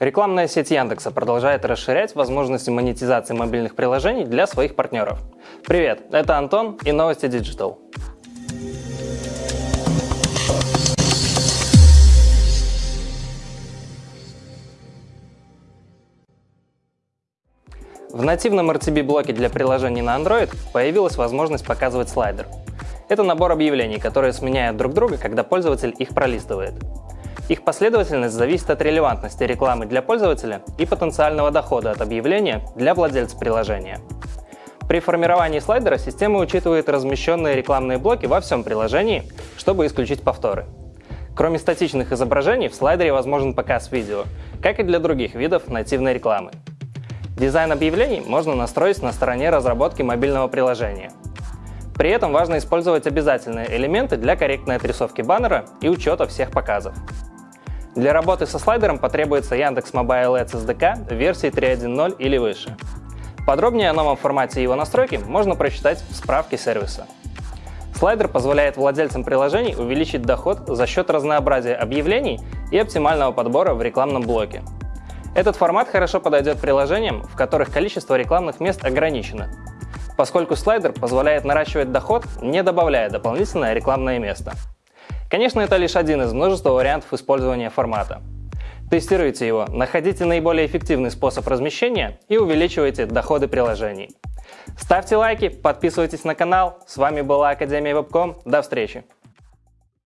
Рекламная сеть Яндекса продолжает расширять возможности монетизации мобильных приложений для своих партнеров. Привет, это Антон и новости Digital. В нативном RTB-блоке для приложений на Android появилась возможность показывать слайдер. Это набор объявлений, которые сменяют друг друга, когда пользователь их пролистывает. Их последовательность зависит от релевантности рекламы для пользователя и потенциального дохода от объявления для владельца приложения. При формировании слайдера система учитывает размещенные рекламные блоки во всем приложении, чтобы исключить повторы. Кроме статичных изображений, в слайдере возможен показ видео, как и для других видов нативной рекламы. Дизайн объявлений можно настроить на стороне разработки мобильного приложения. При этом важно использовать обязательные элементы для корректной отрисовки баннера и учета всех показов. Для работы со слайдером потребуется Яндекс Mobile Ads SDK версии 3.1.0 или выше. Подробнее о новом формате его настройки можно прочитать в справке сервиса. Слайдер позволяет владельцам приложений увеличить доход за счет разнообразия объявлений и оптимального подбора в рекламном блоке. Этот формат хорошо подойдет приложениям, в которых количество рекламных мест ограничено, поскольку слайдер позволяет наращивать доход, не добавляя дополнительное рекламное место. Конечно, это лишь один из множества вариантов использования формата. Тестируйте его, находите наиболее эффективный способ размещения и увеличивайте доходы приложений. Ставьте лайки, подписывайтесь на канал. С вами была Академия Вебком. До встречи!